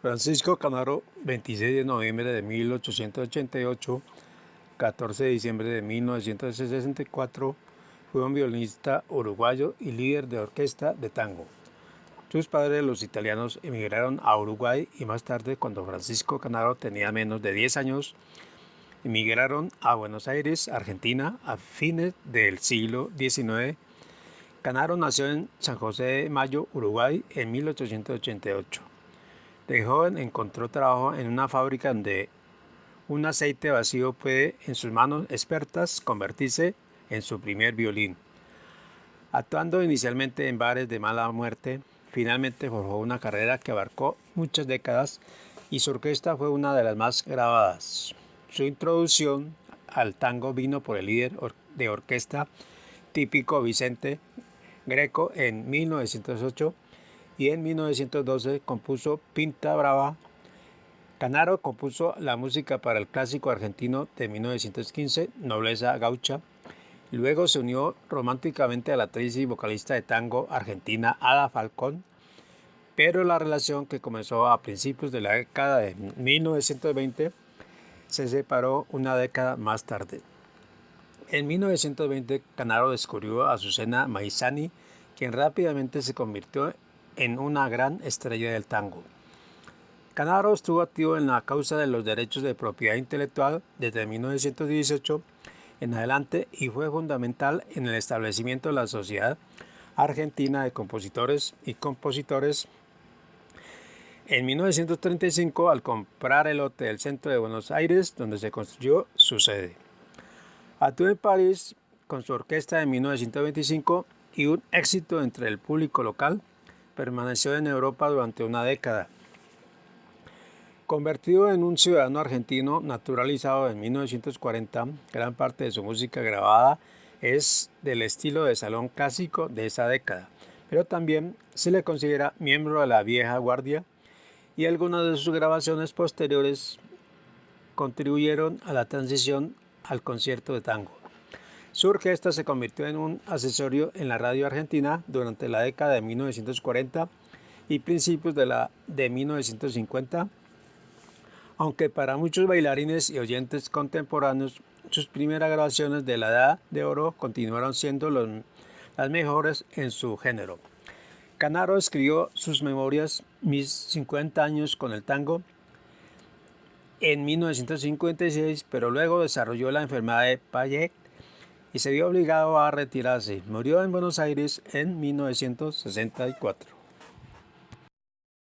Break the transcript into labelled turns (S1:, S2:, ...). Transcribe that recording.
S1: Francisco Canaro, 26 de noviembre de 1888, 14 de diciembre de 1964, fue un violinista uruguayo y líder de orquesta de tango. Sus padres, los italianos, emigraron a Uruguay y más tarde, cuando Francisco Canaro tenía menos de 10 años, emigraron a Buenos Aires, Argentina, a fines del siglo XIX. Canaro nació en San José de Mayo, Uruguay, en 1888. De joven encontró trabajo en una fábrica donde un aceite vacío puede en sus manos expertas convertirse en su primer violín. Actuando inicialmente en bares de mala muerte, finalmente forjó una carrera que abarcó muchas décadas y su orquesta fue una de las más grabadas. Su introducción al tango vino por el líder de orquesta típico Vicente Greco en 1908 y en 1912 compuso Pinta Brava. Canaro compuso la música para el clásico argentino de 1915, Nobleza Gaucha. Luego se unió románticamente a la actriz y vocalista de tango argentina Ada Falcón, pero la relación que comenzó a principios de la década de 1920 se separó una década más tarde. En 1920 Canaro descubrió a Azucena Maizani, quien rápidamente se convirtió en una gran estrella del tango. Canaro estuvo activo en la causa de los derechos de propiedad intelectual desde 1918 en adelante y fue fundamental en el establecimiento de la Sociedad Argentina de Compositores y Compositores. En 1935, al comprar el hotel del centro de Buenos Aires, donde se construyó su sede. Actuó en París con su orquesta en 1925 y un éxito entre el público local permaneció en Europa durante una década. Convertido en un ciudadano argentino naturalizado en 1940, gran parte de su música grabada es del estilo de salón clásico de esa década, pero también se le considera miembro de la vieja guardia y algunas de sus grabaciones posteriores contribuyeron a la transición al concierto de tango. Su orquesta se convirtió en un accesorio en la radio argentina durante la década de 1940 y principios de la de 1950, aunque para muchos bailarines y oyentes contemporáneos sus primeras grabaciones de la Edad de Oro continuaron siendo las mejores en su género. Canaro escribió sus memorias Mis 50 años con el tango en 1956, pero luego desarrolló la enfermedad de Payet y se vio obligado a retirarse. Murió en Buenos Aires en 1964.